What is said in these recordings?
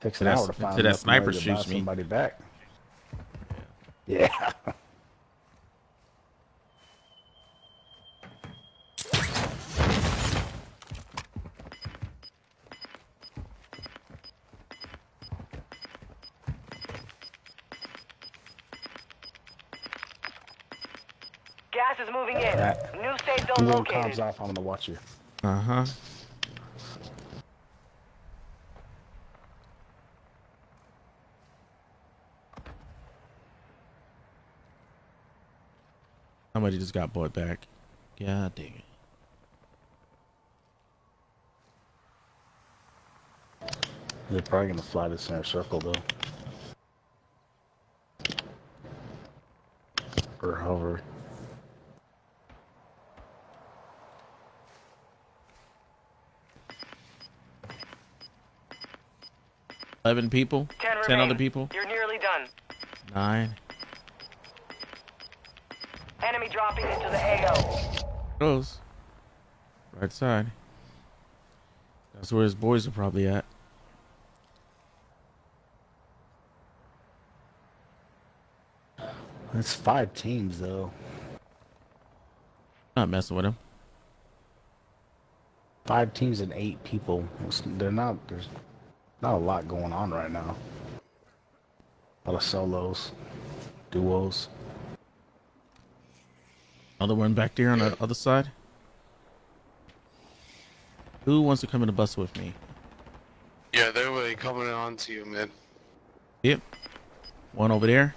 Takes an Till that- hour to find till that sniper to buy shoots me. somebody back. Yeah. Gas is moving in. That- New safe zone When comms located. off, I'm gonna watch you. Uh huh. Somebody just got bought back. God dang it. They're probably gonna fly the center circle though. Or hover. Eleven people. Ten, Ten remain. other people. You're nearly done. Nine. Enemy dropping into the AO. Close. Right side. That's where his boys are probably at. That's five teams though. Not messing with him. Five teams and eight people. It's- They're not. There's not a lot going on right now. A lot of solos, duos. Another one back there on the other side. Who wants to come in the bus with me? Yeah, they're really coming on to you, man. Yep. One over there.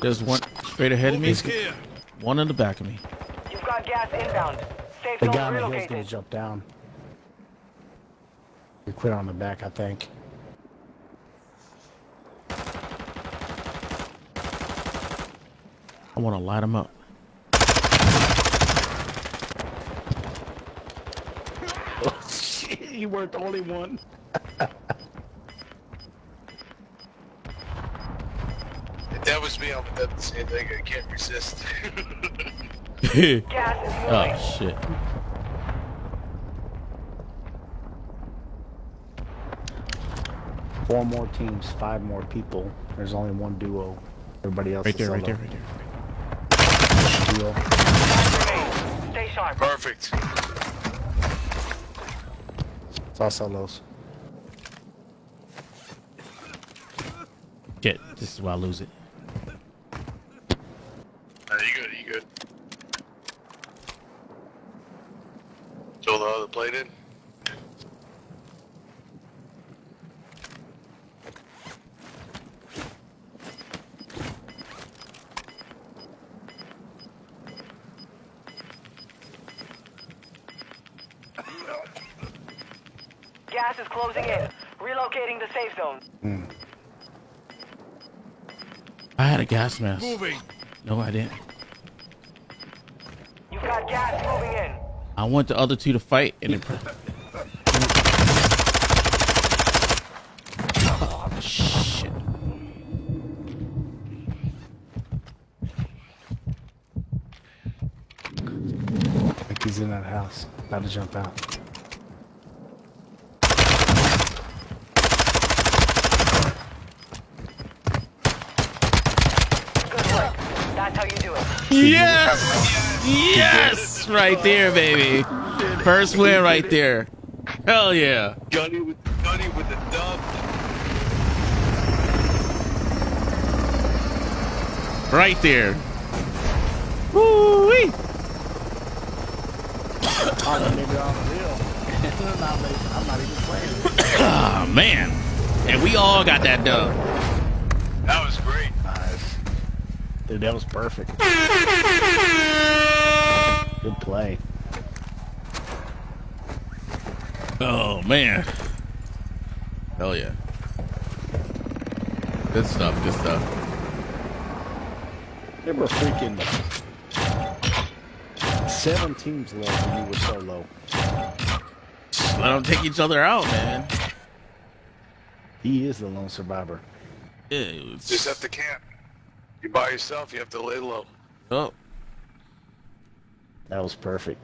There's one straight ahead of me. One in the back of me. You've got gas inbound. Safe The guy on the hill's gonna jump down. He quit on the back, I think. I want to light him up. Oh shit! You weren't the only one. If that was me, I would have done the same thing. I can't resist. Gas is moving. oh shit. Four more teams, five more people. There's only one duo. Everybody else Right is there, right there, right there. Duo. Five remain. Stay sharp. Perfect. It's all solos. Shit, this is why I lose it. Uh, you good? You good? Throw the other plate in. Gas is closing in. Relocating the safe zone. Hmm. I had a gas mask. Moving. No, I didn't. You've got gas moving in. I want the other two to fight and it. Oh, shit. I think he's in that house. About to jump out. That's how you do it. Yes! Yes! Right there, baby. First win right there. Hell yeah. Gunny with Gunny with the dub. Right there. Woo-wee. Oh, they made it on the real. I'm, not, like- I'm not even playing. Oh, man. And we all got that dub. That was great. Nice. Dude, that was perfect. Good play. Oh, man. Hell yeah. Good stuff, good stuff. There were freaking seven teams left and you were so low. Let them take each other out, man. He is the lone survivor. Yeah, it was- Just have to camp. You by yourself, you have to lay low. oh, That was perfect.